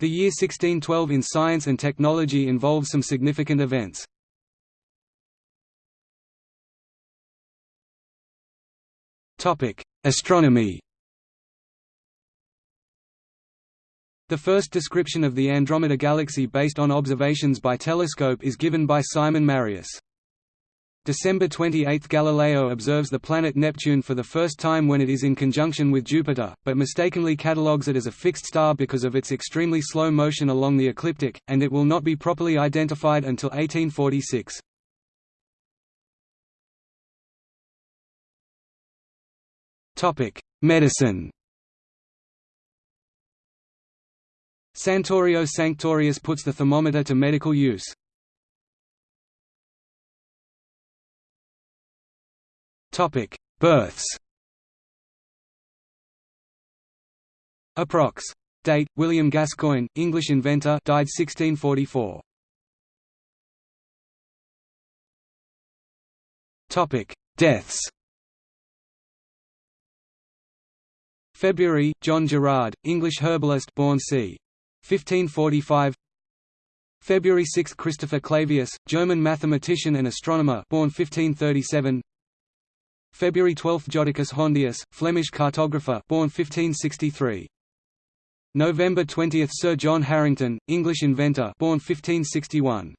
The year 1612 in science and technology involves some significant events. Astronomy The first description of the Andromeda Galaxy based on observations by telescope is given by Simon Marius. December 28 – Galileo observes the planet Neptune for the first time when it is in conjunction with Jupiter, but mistakenly catalogues it as a fixed star because of its extremely slow motion along the ecliptic, and it will not be properly identified until 1846. Medicine Santorio Sanctorius puts the thermometer to medical use. Topic: Births. Approx. Date: William Gascoigne, English inventor, died 1644. Topic: Deaths. February, John Gerard, English herbalist, born c. 1545 February 6 Christopher Clavius, German mathematician and astronomer born 1537 February 12 Jodocus Hondius, Flemish cartographer born 1563 November 20 Sir John Harington, English inventor born 1561